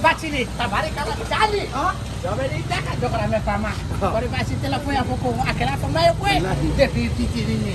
Bacili, tabarikala chali. Dobe ni taka dokora me fama. Kori basi tela ko ya foko akela fa mayo ko. De fi titiri ni.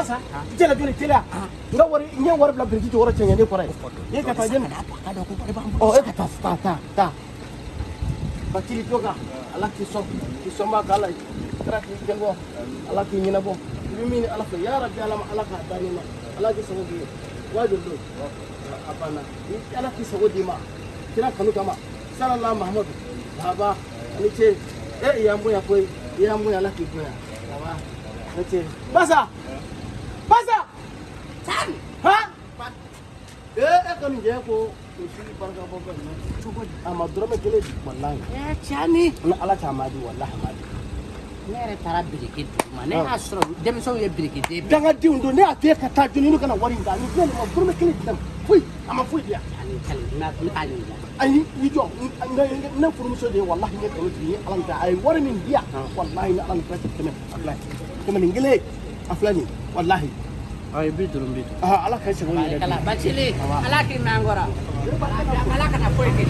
basa. Tela joli tela. Nga wari, nye wari bila biriki jɔyɔrɔ cɛɲɛ ne kɔrɔ ye. Ye ka taa jɛni. kana to a ka dɔn ko wari b'an Ɔ, bolo e ka taa, taa, taa, taa. Bakiri to Ala k'i sɔn, k'i sɔn b'a k'ala ye. Kira k'i jɛnbɔ, Ala k'i ɲɛnabɔ. I bɛ min ni Ala fɛ, ya Rabbi Ala ma, Ala k'a da ne ma. Ala k'i sago k'i ye. Wajibi don. A banna. Ni Ala k'i sago d'i ma, kira kanu kama. Sallallahu Mahamadu. Baba, ani ce. Eh, i y'an bonya koyi. I y'an bonya, Ala k'i bonya. Baba, ani ce. Basa! Basa! Sani! Ha? Eh, e kɔni jɛ ko o si barika bɔ bɛɛ ma. cogo di A ma dɔrɔmɛ kelen di, wallahi. ɛ cani Ni Ala t'a ma di, wallahi a ma di. ne yɛrɛ taara biriki dugu ma ne y'a sɔrɔ denmisɛnw ye biriki den bɛɛ Dangadenw don, ne y'a f'e ka taa jooni, ne kana wari in ta. Nin filɛ nin ma dɔrɔmɛ kelen di ne ma. Foyi, a ma foyi di yan. ani kali n b'a- n bɛ taa ɲininka Ayi, i jɔ, n- n- ne furumuso de ye wallahi ne kalo tigi ye Ala min ta. A ye wari min di yan, wallahi ni Ala min filɛ tɛmɛ, a filɛ. Tɛmɛ nin kelen, a filɛ nin, wallahi. ɔ ye bi duuru bi duuru Ah, Ala ka sago yɛrɛ di. barikala bacili ala k'i mɛn an kɔrɔ ala kana foyi kɛ